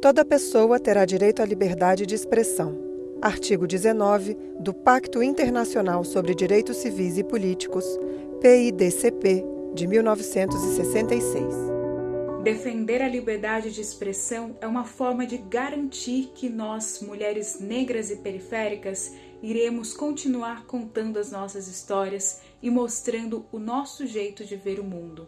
Toda pessoa terá direito à liberdade de expressão. Artigo 19 do Pacto Internacional sobre Direitos Civis e Políticos, PIDCP, de 1966. Defender a liberdade de expressão é uma forma de garantir que nós, mulheres negras e periféricas, iremos continuar contando as nossas histórias e mostrando o nosso jeito de ver o mundo.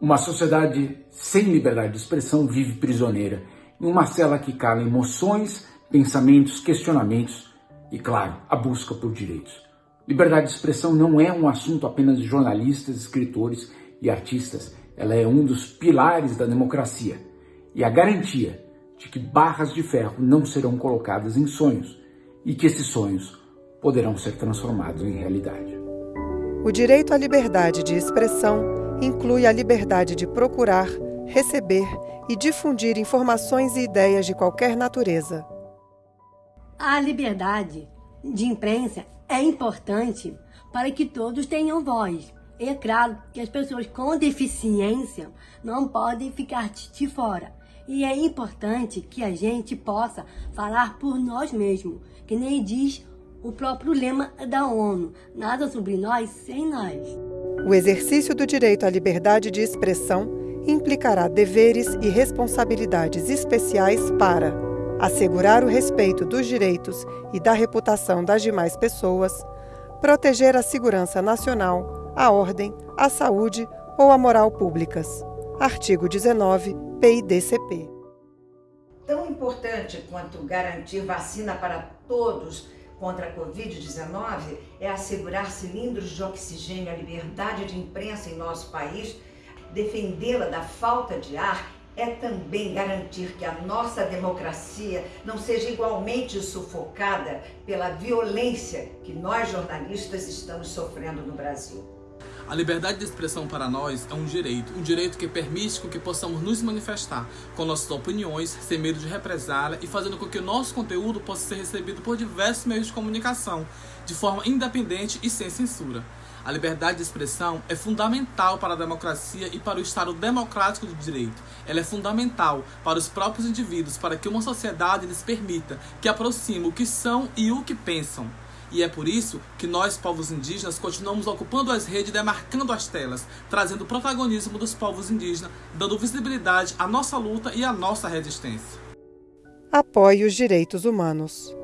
Uma sociedade sem liberdade de expressão vive prisioneira uma cela que cala emoções, pensamentos, questionamentos e, claro, a busca por direitos. Liberdade de expressão não é um assunto apenas de jornalistas, escritores e artistas. Ela é um dos pilares da democracia e a garantia de que barras de ferro não serão colocadas em sonhos e que esses sonhos poderão ser transformados em realidade. O direito à liberdade de expressão inclui a liberdade de procurar, receber e difundir informações e ideias de qualquer natureza. A liberdade de imprensa é importante para que todos tenham voz. E é claro que as pessoas com deficiência não podem ficar de fora. E é importante que a gente possa falar por nós mesmos, que nem diz o próprio lema da ONU: nada sobre nós sem nós. O exercício do direito à liberdade de expressão implicará deveres e responsabilidades especiais para assegurar o respeito dos direitos e da reputação das demais pessoas, proteger a segurança nacional, a ordem, a saúde ou a moral públicas. Artigo 19, PIDCP. Tão importante quanto garantir vacina para todos contra a Covid-19 é assegurar cilindros de oxigênio à liberdade de imprensa em nosso país defendê-la da falta de ar é também garantir que a nossa democracia não seja igualmente sufocada pela violência que nós jornalistas estamos sofrendo no Brasil. A liberdade de expressão para nós é um direito, um direito que permite que possamos nos manifestar com nossas opiniões, sem medo de represália e fazendo com que o nosso conteúdo possa ser recebido por diversos meios de comunicação, de forma independente e sem censura. A liberdade de expressão é fundamental para a democracia e para o Estado democrático de direito. Ela é fundamental para os próprios indivíduos, para que uma sociedade lhes permita que aproxime o que são e o que pensam. E é por isso que nós, povos indígenas, continuamos ocupando as redes, demarcando as telas, trazendo o protagonismo dos povos indígenas, dando visibilidade à nossa luta e à nossa resistência. Apoie os direitos humanos.